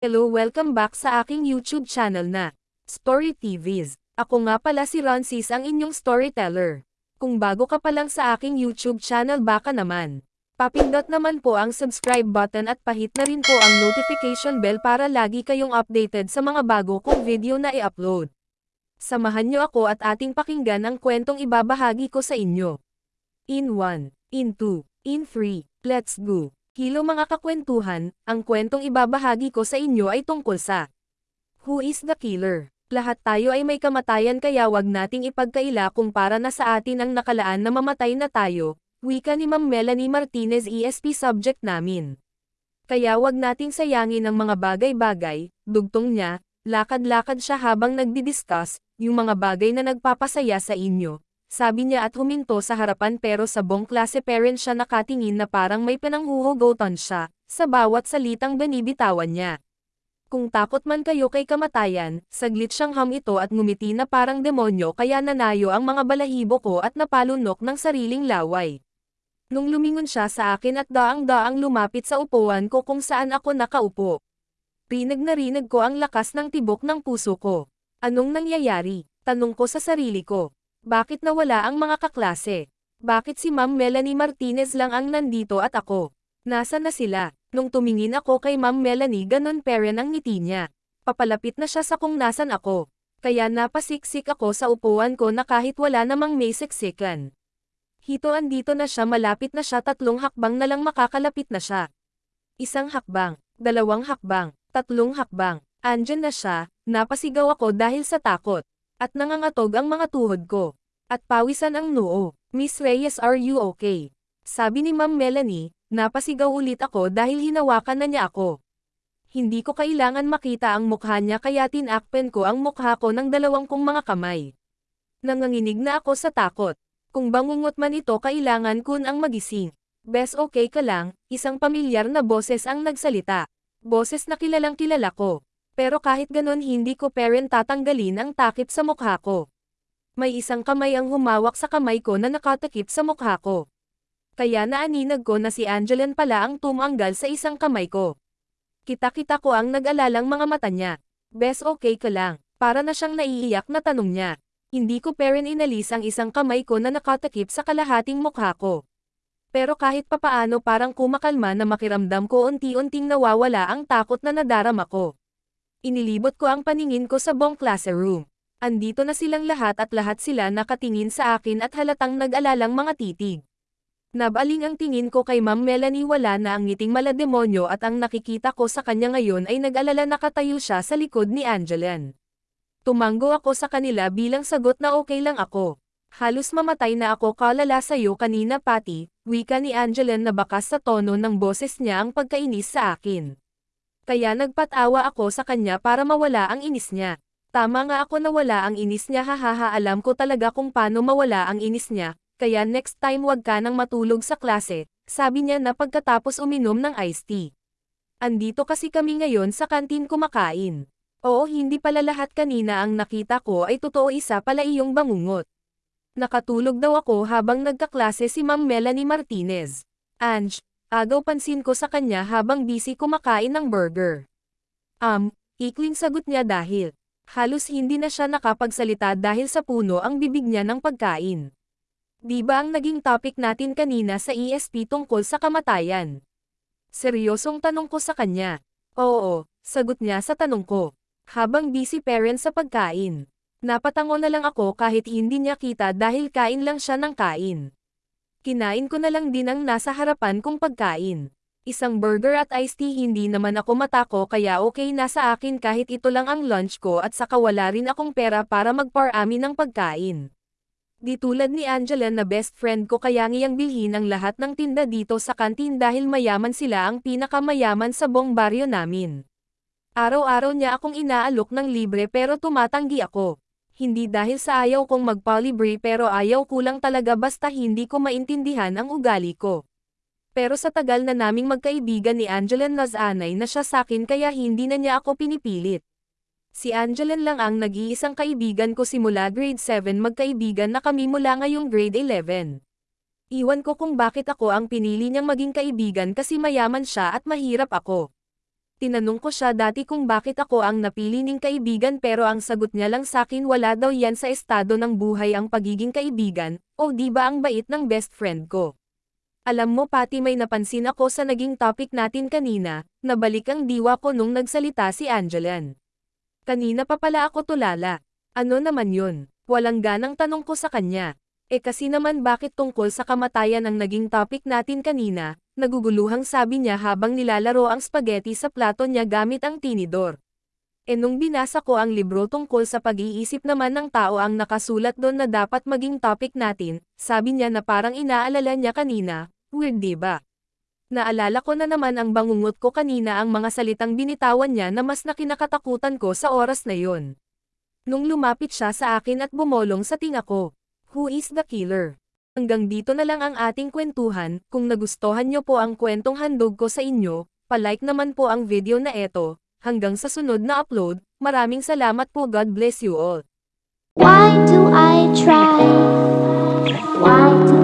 Hello welcome back sa aking YouTube channel na Story TVs. Ako nga pala si Roncis ang inyong storyteller. Kung bago ka pa lang sa aking YouTube channel baka naman. Papindot naman po ang subscribe button at pahit na rin po ang notification bell para lagi kayong updated sa mga bago kong video na i-upload. Samahan niyo ako at ating pakinggan ang kwentong ibabahagi ko sa inyo. In 1, in 2, in 3, let's go. Hilo mga kakwentuhan, ang kwentong ibabahagi ko sa inyo ay tungkol sa Who is the killer? Lahat tayo ay may kamatayan kaya wag nating ipagkaila kung para na sa atin ang nakalaan na mamatay na tayo, wika ni Ma'am Melanie Martinez ESP subject namin. Kaya wag nating sayangin ang mga bagay-bagay, dugtong niya, lakad-lakad siya habang nagdi-discuss, yung mga bagay na nagpapasaya sa inyo, sabi niya at huminto sa harapan pero sa buong klase parent siya nakatingin na parang may pinanghuhugotan siya, sa bawat salitang binibitawan niya. Kung takot man kayo kay kamatayan, saglit siyang ham ito at ngumiti na parang demonyo kaya nanayo ang mga balahibo ko at napalunok ng sariling laway. Nung lumingon siya sa akin at daang-daang lumapit sa upuan ko kung saan ako nakaupo. Rinig na rinig ko ang lakas ng tibok ng puso ko. Anong nangyayari? Tanong ko sa sarili ko. Bakit nawala ang mga kaklase? Bakit si Ma'am Melanie Martinez lang ang nandito at ako? Nasa na sila? Nung tumingin ako kay Ma'am Melanie ganon peren ang ngiti niya. Papalapit na siya sa kung nasan ako. Kaya napasiksik ako sa upuan ko na kahit wala namang may siksikan. Hito andito na siya malapit na siya tatlong hakbang na lang makakalapit na siya. Isang hakbang, dalawang hakbang, tatlong hakbang, andyan na siya, napasigaw ako dahil sa takot. At nangangatog ang mga tuhod ko. At pawisan ang noo. Miss Reyes are you okay? Sabi ni Ma'am Melanie, napasigaw ulit ako dahil hinawakan na niya ako. Hindi ko kailangan makita ang mukha niya kaya tinakpen ko ang mukha ko ng dalawang kong mga kamay. Nanganginig na ako sa takot. Kung bangungot man ito kailangan kun ang magising. Bes okay ka lang, isang pamilyar na boses ang nagsalita. Boses na kilalang kilala ko. Pero kahit ganon hindi ko parent tatanggalin ang takip sa mukha ko. May isang kamay ang humawak sa kamay ko na nakatakip sa mukha ko. Kaya naaninag ko na si Angeline pala ang tumanggal sa isang kamay ko. Kita-kita ko ang nag-alalang mga mata niya. Bes okay ka lang, para na siyang naiiyak na tanong niya. Hindi ko parent inalis ang isang kamay ko na nakatakip sa kalahating mukha ko. Pero kahit papaano parang kumakalma na makiramdam ko unti-unting nawawala ang takot na nadarama ko. Inilibot ko ang paningin ko sa buong classroom. Andito na silang lahat at lahat sila nakatingin sa akin at halatang nag-alalang mga titig. Nabaling ang tingin ko kay Ma'am Melanie wala na ang ngiting malademonyo at ang nakikita ko sa kanya ngayon ay nag-alala nakatayo siya sa likod ni Angeline. Tumanggo ako sa kanila bilang sagot na okay lang ako. Halos mamatay na ako kalala sa'yo kanina pati, wika ni Angeline na bakas sa tono ng boses niya ang pagkainis sa akin. Kaya nagpatawa ako sa kanya para mawala ang inis niya. Tama nga ako nawala ang inis niya hahaha alam ko talaga kung paano mawala ang inis niya, kaya next time wag ka nang matulog sa klase, sabi niya na pagkatapos uminom ng iced tea. Andito kasi kami ngayon sa kantin kumakain. Oo hindi pala lahat kanina ang nakita ko ay totoo isa pala iyong bangungot. Nakatulog daw ako habang nagkaklase si Ma'am Melanie Martinez. Ange, Agaw pansin ko sa kanya habang busy kumakain ng burger. Um, ikling sagot niya dahil halos hindi na siya nakapagsalita dahil sa puno ang bibig niya ng pagkain. Di ba ang naging topic natin kanina sa ESP tungkol sa kamatayan? Seryosong tanong ko sa kanya. Oo, sagot niya sa tanong ko. Habang busy parent sa pagkain. Napatango na lang ako kahit hindi niya kita dahil kain lang siya ng kain. Kinain ko na lang din ang nasa harapan kong pagkain. Isang burger at iced tea hindi naman ako matako kaya okay na sa akin kahit ito lang ang lunch ko at saka wala rin akong pera para magparami ng pagkain. Di tulad ni Angela na best friend ko kaya ngiyang bilhin ang lahat ng tinda dito sa kantin dahil mayaman sila ang pinakamayaman sa buong baryo namin. Araw-araw niya akong inaalok ng libre pero tumatanggi ako hindi dahil sa ayaw kong magpalibre pero ayaw ko lang talaga basta hindi ko maintindihan ang ugali ko. Pero sa tagal na naming magkaibigan ni Angeline Nazanay na siya sakin kaya hindi na niya ako pinipilit. Si Angeline lang ang nag-iisang kaibigan ko simula grade 7 magkaibigan na kami mula ngayong grade 11. Iwan ko kung bakit ako ang pinili niyang maging kaibigan kasi mayaman siya at mahirap ako. Tinanong ko siya dati kung bakit ako ang napili ning kaibigan pero ang sagot niya lang sakin wala daw yan sa estado ng buhay ang pagiging kaibigan, o di ba ang bait ng best friend ko. Alam mo pati may napansin ako sa naging topic natin kanina, nabalik ang diwa ko nung nagsalita si Angelan. Kanina pa pala ako tulala. Ano naman yun? Walang ganang tanong ko sa kanya. E kasi naman bakit tungkol sa kamatayan ang naging topic natin kanina, naguguluhang sabi niya habang nilalaro ang spaghetti sa plato niya gamit ang tinidor. E nung binasa ko ang libro tungkol sa pag-iisip naman ng tao ang nakasulat doon na dapat maging topic natin, sabi niya na parang inaalala niya kanina, weird diba? Naalala ko na naman ang bangungot ko kanina ang mga salitang binitawan niya na mas nakinakatakutan ko sa oras na yon. Nung lumapit siya sa akin at bumolong sa tinga ko, Who is the killer? Hanggang dito na lang ang ating kwentuhan, kung nagustuhan niyo po ang kwentong handog ko sa inyo, palike naman po ang video na eto, hanggang sa sunod na upload, maraming salamat po God bless you all. Why do I try? Why do